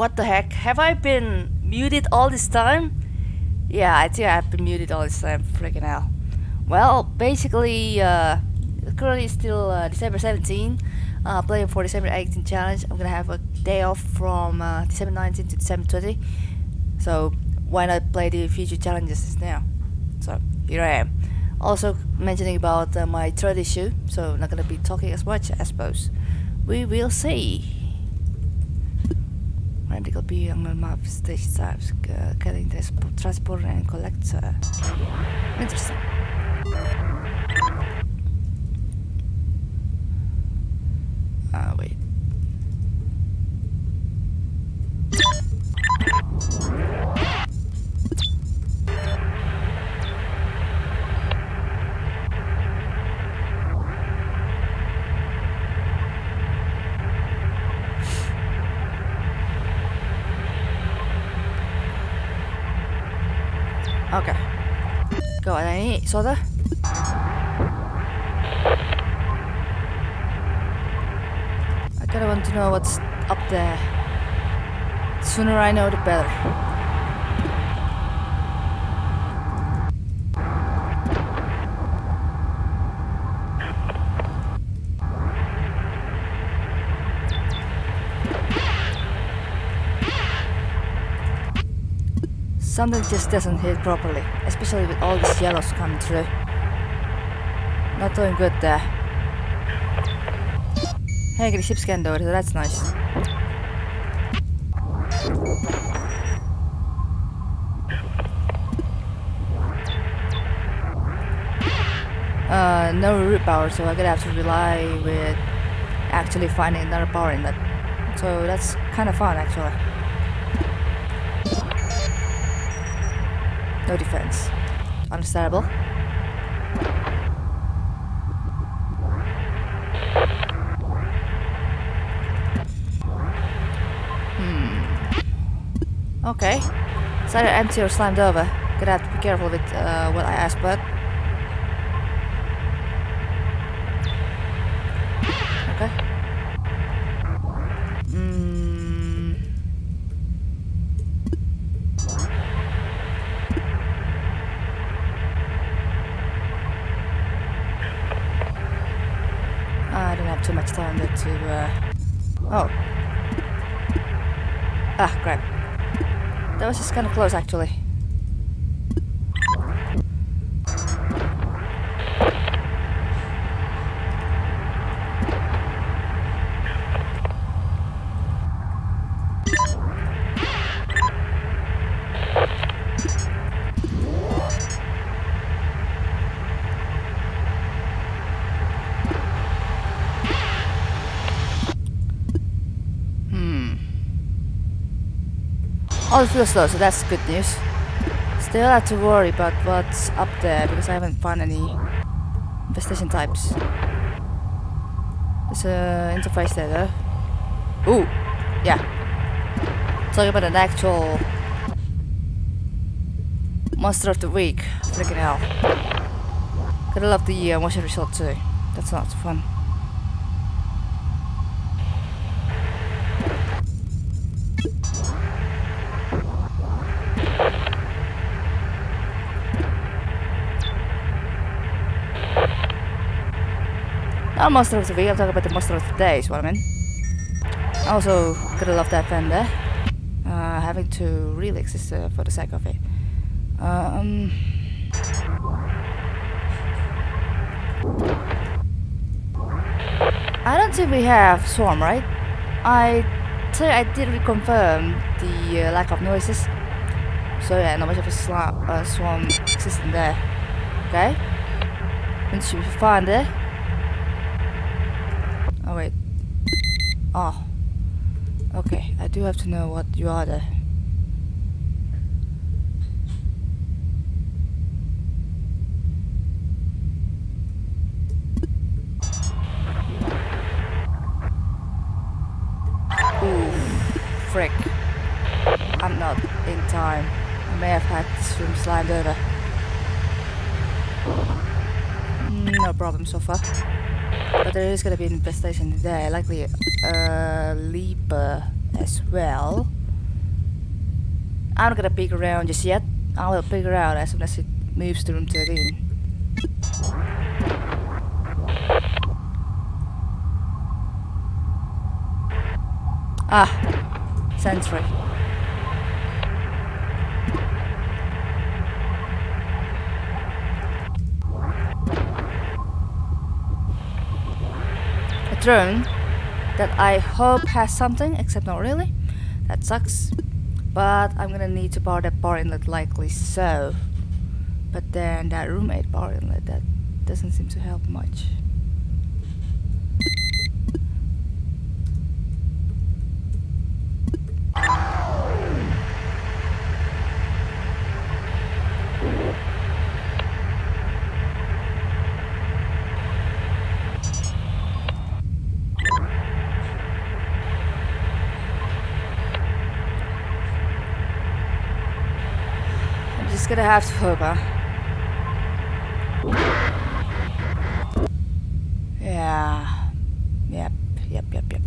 What the heck? Have I been muted all this time? Yeah, I think I've been muted all this time. Freaking hell. Well, basically, uh, currently it's still uh, December 17. Uh, playing for December 18 challenge. I'm gonna have a day off from uh, December 19 to December 20. So why not play the future challenges now? So here I am. Also mentioning about uh, my throat issue, so not gonna be talking as much, I suppose. We will see. Radical be on map stage types, getting this transporter and collector. Interesting. Okay. Go on, any soda? I kinda want to know what's up there. The sooner I know, the better. Something just doesn't hit properly, especially with all these yellows coming through. Not doing good there. Hey, the ship's getting door, so that's nice. Uh, no root power, so I'm gonna have to rely with actually finding another power in that. So that's kind of fun, actually. No defense. Understandable. Hmm. Okay. It's either empty or slammed over. Gonna have to be careful with uh, what I ask, but. Okay. Hmm. I don't have too much time there to, uh... Oh. Ah, crap. That was just kind of close, actually. All feels low, so that's good news. Still have to worry about what's up there because I haven't found any infestation types. There's a interface there though. Ooh, yeah. Talking about an actual monster of the week. Freaking hell. Gotta love the uh, motion result too. That's of fun. Not monster of the week, I'm talking about the monster of the day, is what I mean. Also, gotta love that fender. Uh, having to really exist uh, for the sake of it. Um, I don't think we have swarm, right? I think I did reconfirm the uh, lack of noises. So yeah, not much of a uh, swarm existing there. Okay. Should be fine there. Oh wait. Oh. Okay, I do have to know what you are there. Ooh, frick. I'm not in time. I may have had this room slammed over. No problem so far. There is gonna be an infestation there, likely a leaper as well. I'm not gonna peek around just yet. I will figure out as soon as it moves to room 13. Ah, sensory. Drone that I hope has something, except not really. That sucks. But I'm gonna need to power that power inlet likely so. But then that roommate power inlet, that doesn't seem to help much. I'm just gonna have to hope, huh? Yeah. Yep, yep, yep, yep.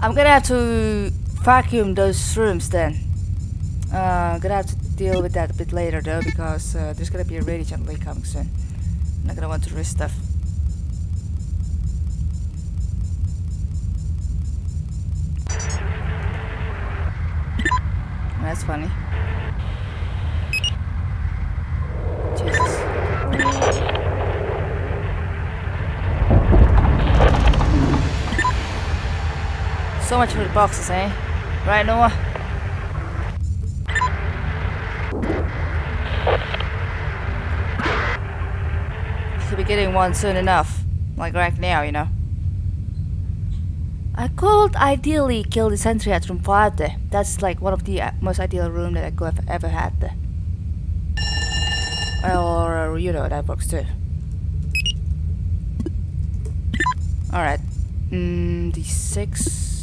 I'm gonna have to vacuum those rooms then. Uh, I'm gonna have to deal with that a bit later though, because uh, there's gonna be a radiation leak coming soon. I'm not gonna want to risk stuff. That's funny. So much the boxes, eh? Right, Noah? He'll be getting one soon enough. Like right now, you know. I could ideally kill the sentry at room 5 there. That's like one of the uh, most ideal room that I could have ever had there. Or, uh, you know, that works too. Alright. Mm, The six.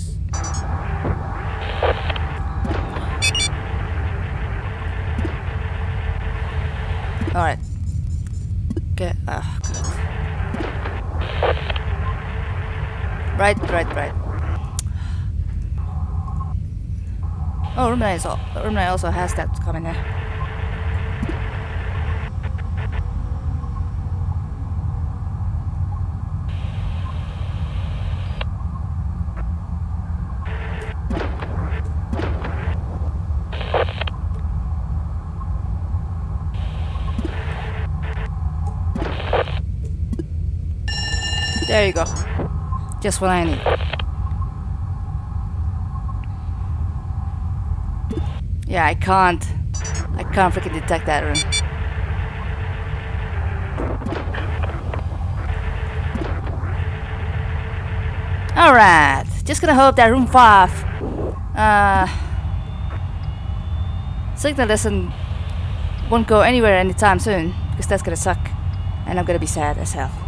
Alright. Get. Ah. Right, right, right. Oh, 9 is 9 also has that coming there. There you go. Just what I need. Yeah, I can't. I can't freaking detect that room. Alright. Just gonna hope that room 5 uh signal doesn't won't go anywhere anytime soon because that's gonna suck and I'm gonna be sad as hell.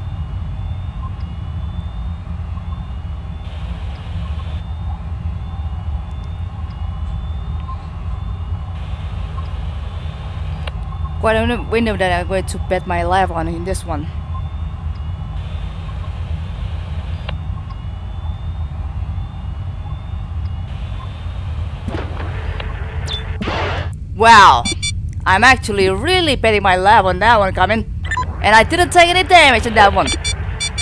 Quite a window that I'm going to bet my life on in this one. Wow, I'm actually really betting my life on that one coming. And I didn't take any damage in that one.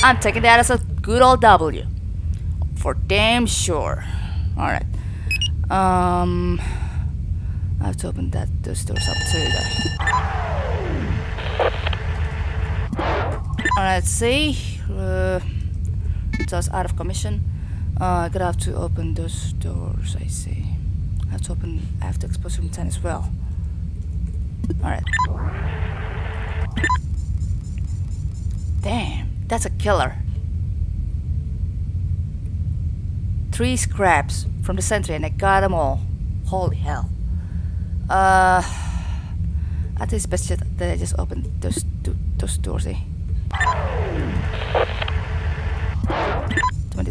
I'm taking that as a good old W. For damn sure. Alright. Um... I have to open that those doors up too though. Let's see. Uh, just out of commission. Uh, I'm gonna have to open those doors, I see. I have to open, I have to expose room 10 as well. Alright. Damn, that's a killer. Three scraps from the sentry and I got them all. Holy hell. Uh, I think it's best that I just open those those doors, eh?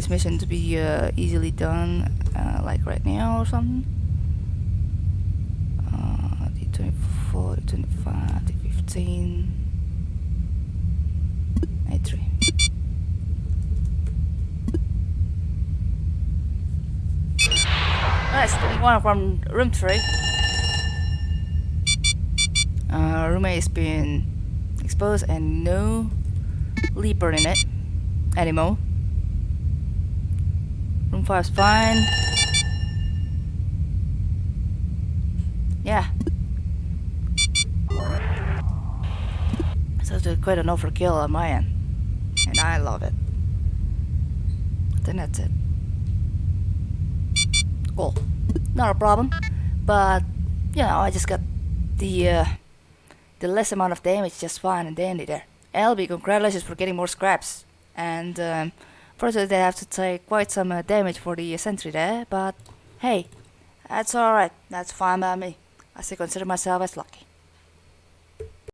This mission to be uh, easily done, uh, like right now or something. Uh, the 24, the 25, the 15, 83. Alright, Nice, one from room 3. Uh, room A has been exposed and no leaper in it anymore. Room 5 is fine. Yeah. So it's quite an overkill on my end. And I love it. I think that's it. Cool. Not a problem. But, you know, I just got the, uh, the less amount of damage just fine and dandy there. LB, congratulations for getting more scraps. And, um, first they have to take quite some uh, damage for the uh, sentry there, but hey, that's alright. That's fine by me. I still consider myself as lucky.